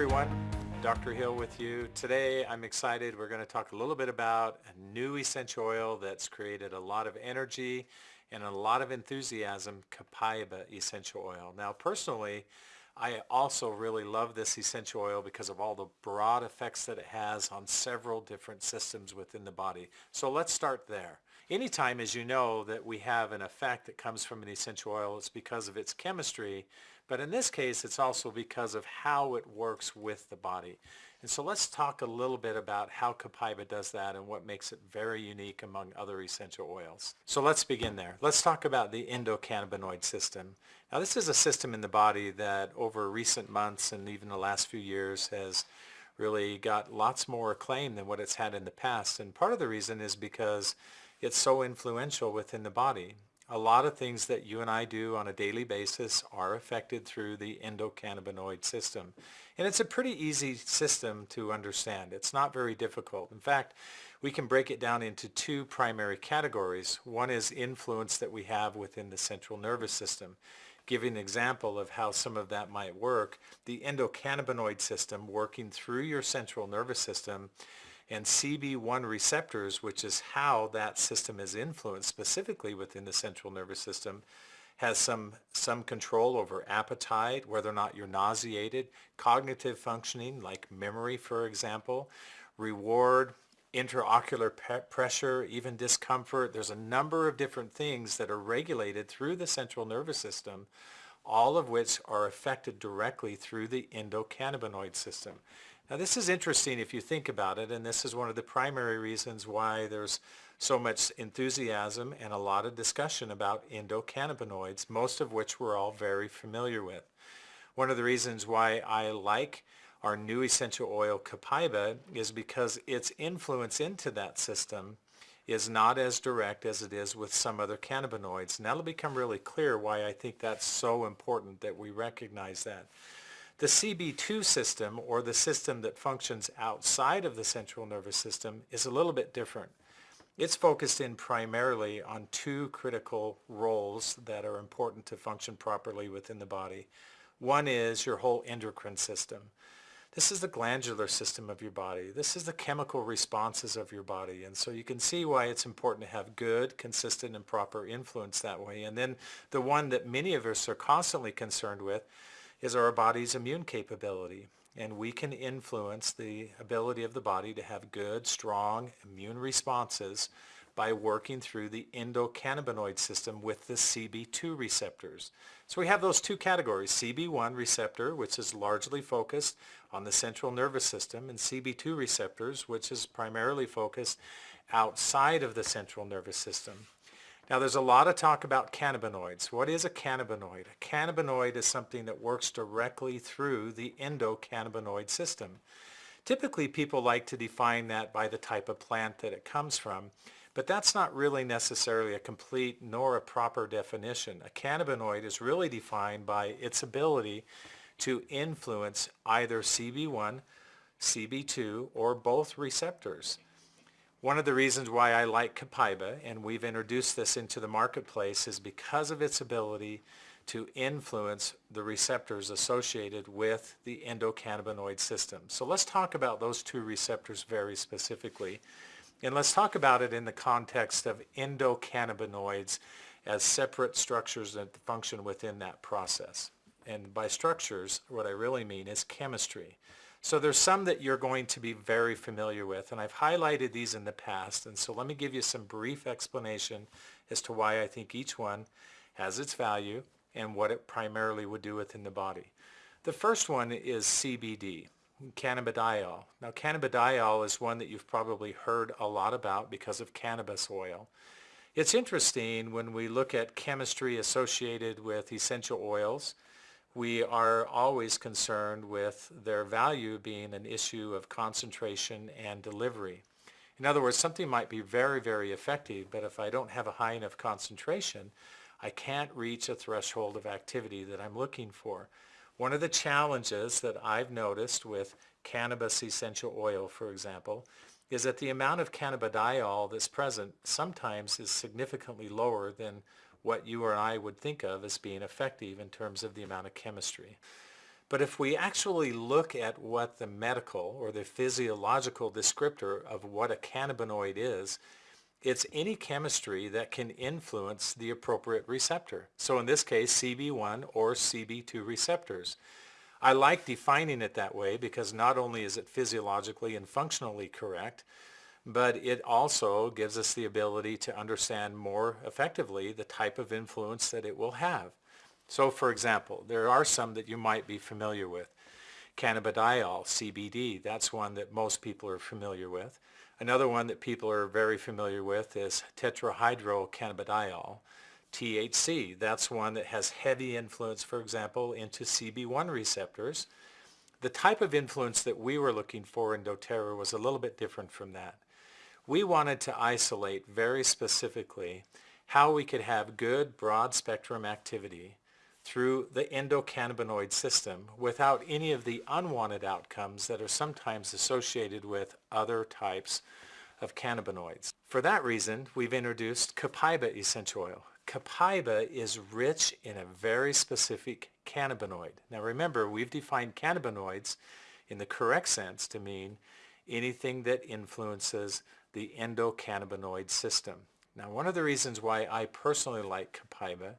Everyone, Dr. Hill with you. Today I'm excited. We're going to talk a little bit about a new essential oil that's created a lot of energy and a lot of enthusiasm, Copaiba essential oil. Now personally, I also really love this essential oil because of all the broad effects that it has on several different systems within the body. So let's start there. Anytime, as you know, that we have an effect that comes from an essential oil, it's because of its chemistry, but in this case, it's also because of how it works with the body. And so let's talk a little bit about how Copaiba does that and what makes it very unique among other essential oils. So let's begin there. Let's talk about the endocannabinoid system. Now this is a system in the body that over recent months and even the last few years has really got lots more acclaim than what it's had in the past. And part of the reason is because it's so influential within the body. A lot of things that you and I do on a daily basis are affected through the endocannabinoid system. And it's a pretty easy system to understand. It's not very difficult. In fact, we can break it down into two primary categories. One is influence that we have within the central nervous system. Giving an example of how some of that might work, the endocannabinoid system working through your central nervous system and CB1 receptors, which is how that system is influenced specifically within the central nervous system, has some, some control over appetite, whether or not you're nauseated, cognitive functioning like memory, for example, reward, intraocular pressure, even discomfort. There's a number of different things that are regulated through the central nervous system, all of which are affected directly through the endocannabinoid system. Now this is interesting if you think about it, and this is one of the primary reasons why there's so much enthusiasm and a lot of discussion about endocannabinoids, most of which we're all very familiar with. One of the reasons why I like our new essential oil Copaiba is because its influence into that system is not as direct as it is with some other cannabinoids. And that'll become really clear why I think that's so important that we recognize that. The CB2 system, or the system that functions outside of the central nervous system, is a little bit different. It's focused in primarily on two critical roles that are important to function properly within the body. One is your whole endocrine system. This is the glandular system of your body. This is the chemical responses of your body. And so you can see why it's important to have good, consistent, and proper influence that way. And then the one that many of us are constantly concerned with is our body's immune capability. And we can influence the ability of the body to have good, strong immune responses by working through the endocannabinoid system with the CB2 receptors. So we have those two categories, CB1 receptor, which is largely focused on the central nervous system, and CB2 receptors, which is primarily focused outside of the central nervous system. Now there's a lot of talk about cannabinoids. What is a cannabinoid? A cannabinoid is something that works directly through the endocannabinoid system. Typically people like to define that by the type of plant that it comes from, but that's not really necessarily a complete nor a proper definition. A cannabinoid is really defined by its ability to influence either CB1, CB2, or both receptors. One of the reasons why I like Copaiba, and we've introduced this into the marketplace, is because of its ability to influence the receptors associated with the endocannabinoid system. So let's talk about those two receptors very specifically. And let's talk about it in the context of endocannabinoids as separate structures that function within that process. And by structures, what I really mean is chemistry. So there's some that you're going to be very familiar with, and I've highlighted these in the past, and so let me give you some brief explanation as to why I think each one has its value and what it primarily would do within the body. The first one is CBD, cannabidiol. Now cannabidiol is one that you've probably heard a lot about because of cannabis oil. It's interesting when we look at chemistry associated with essential oils, we are always concerned with their value being an issue of concentration and delivery. In other words, something might be very, very effective, but if I don't have a high enough concentration, I can't reach a threshold of activity that I'm looking for. One of the challenges that I've noticed with cannabis essential oil, for example, is that the amount of cannabidiol that's present sometimes is significantly lower than what you or I would think of as being effective in terms of the amount of chemistry. But if we actually look at what the medical or the physiological descriptor of what a cannabinoid is, it's any chemistry that can influence the appropriate receptor. So in this case, CB1 or CB2 receptors. I like defining it that way because not only is it physiologically and functionally correct, but it also gives us the ability to understand more effectively the type of influence that it will have. So for example, there are some that you might be familiar with. Cannabidiol, CBD, that's one that most people are familiar with. Another one that people are very familiar with is tetrahydrocannabidiol. THC, that's one that has heavy influence, for example, into CB1 receptors. The type of influence that we were looking for in doTERRA was a little bit different from that. We wanted to isolate very specifically how we could have good broad spectrum activity through the endocannabinoid system without any of the unwanted outcomes that are sometimes associated with other types of cannabinoids. For that reason, we've introduced Copaiba essential oil. Copaiba is rich in a very specific cannabinoid. Now remember, we've defined cannabinoids in the correct sense to mean anything that influences the endocannabinoid system. Now one of the reasons why I personally like Copaiba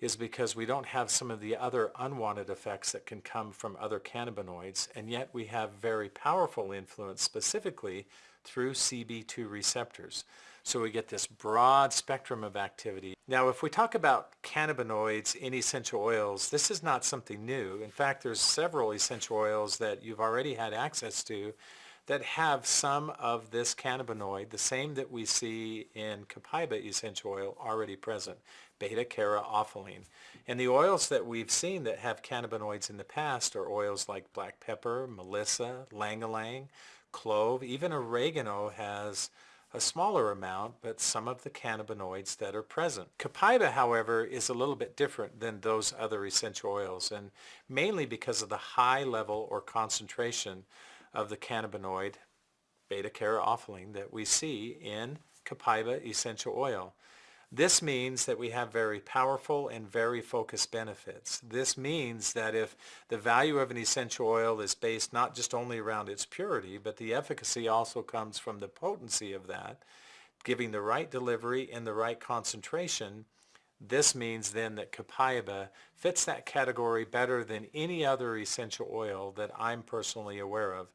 is because we don't have some of the other unwanted effects that can come from other cannabinoids, and yet we have very powerful influence specifically through CB2 receptors. So we get this broad spectrum of activity. Now if we talk about cannabinoids in essential oils, this is not something new. In fact, there's several essential oils that you've already had access to that have some of this cannabinoid, the same that we see in copaiba essential oil, already present, beta-caryophyllene. And the oils that we've seen that have cannabinoids in the past are oils like black pepper, melissa, ylang-ylang, clove, even oregano has a smaller amount, but some of the cannabinoids that are present. Copaiba, however, is a little bit different than those other essential oils, and mainly because of the high level or concentration of the cannabinoid beta-caryophyllene that we see in copaiba essential oil. This means that we have very powerful and very focused benefits. This means that if the value of an essential oil is based not just only around its purity, but the efficacy also comes from the potency of that, giving the right delivery and the right concentration, this means then that copaiba fits that category better than any other essential oil that I'm personally aware of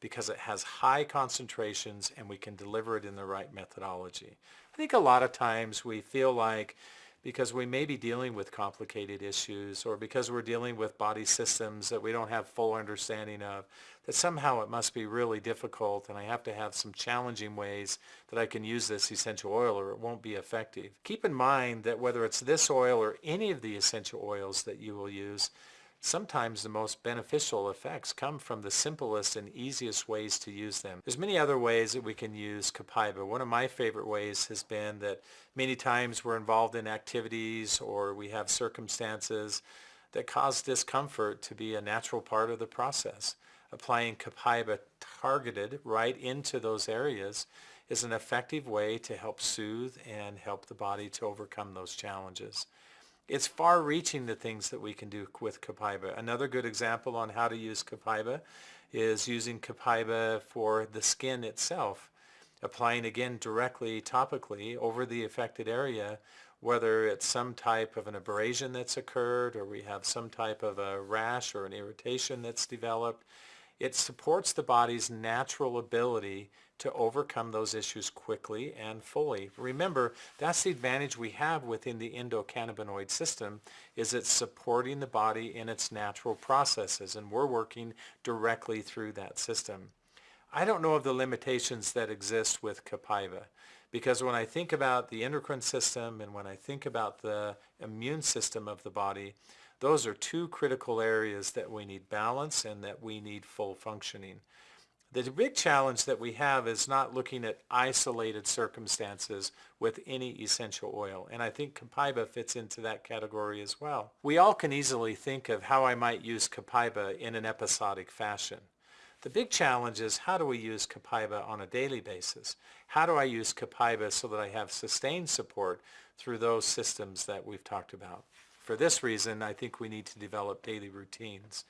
because it has high concentrations and we can deliver it in the right methodology. I think a lot of times we feel like because we may be dealing with complicated issues or because we're dealing with body systems that we don't have full understanding of, that somehow it must be really difficult and I have to have some challenging ways that I can use this essential oil or it won't be effective. Keep in mind that whether it's this oil or any of the essential oils that you will use, Sometimes the most beneficial effects come from the simplest and easiest ways to use them. There's many other ways that we can use Copaiba. One of my favorite ways has been that many times we're involved in activities or we have circumstances that cause discomfort to be a natural part of the process. Applying Copaiba targeted right into those areas is an effective way to help soothe and help the body to overcome those challenges. It's far-reaching the things that we can do with Copaiba. Another good example on how to use Copaiba is using Copaiba for the skin itself, applying again directly topically over the affected area, whether it's some type of an abrasion that's occurred or we have some type of a rash or an irritation that's developed. It supports the body's natural ability to overcome those issues quickly and fully. Remember, that's the advantage we have within the endocannabinoid system is it's supporting the body in its natural processes and we're working directly through that system. I don't know of the limitations that exist with Copaiba because when I think about the endocrine system and when I think about the immune system of the body, those are two critical areas that we need balance and that we need full functioning. The big challenge that we have is not looking at isolated circumstances with any essential oil, and I think Copaiba fits into that category as well. We all can easily think of how I might use Copaiba in an episodic fashion. The big challenge is how do we use Copaiba on a daily basis? How do I use Copaiba so that I have sustained support through those systems that we've talked about? For this reason, I think we need to develop daily routines.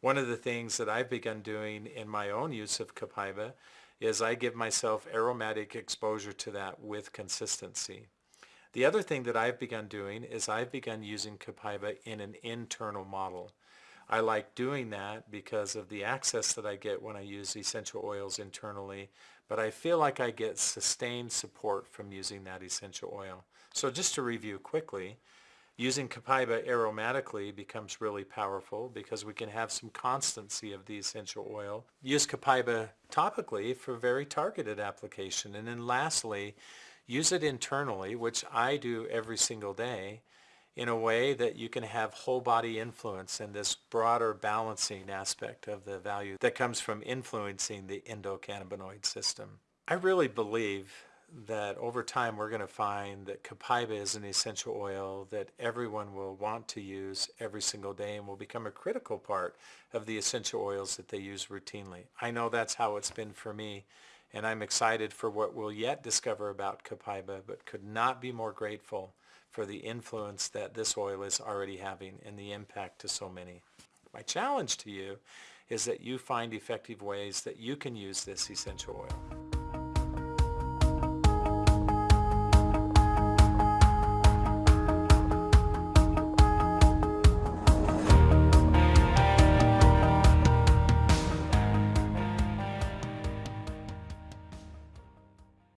One of the things that I've begun doing in my own use of Copaiba is I give myself aromatic exposure to that with consistency. The other thing that I've begun doing is I've begun using Copaiba in an internal model. I like doing that because of the access that I get when I use essential oils internally, but I feel like I get sustained support from using that essential oil. So just to review quickly, using Copaiba aromatically becomes really powerful because we can have some constancy of the essential oil. Use Copaiba topically for very targeted application. And then lastly, use it internally, which I do every single day, in a way that you can have whole body influence and this broader balancing aspect of the value that comes from influencing the endocannabinoid system. I really believe that over time we're going to find that copaiba is an essential oil that everyone will want to use every single day and will become a critical part of the essential oils that they use routinely. I know that's how it's been for me and I'm excited for what we'll yet discover about copaiba but could not be more grateful for the influence that this oil is already having and the impact to so many. My challenge to you is that you find effective ways that you can use this essential oil.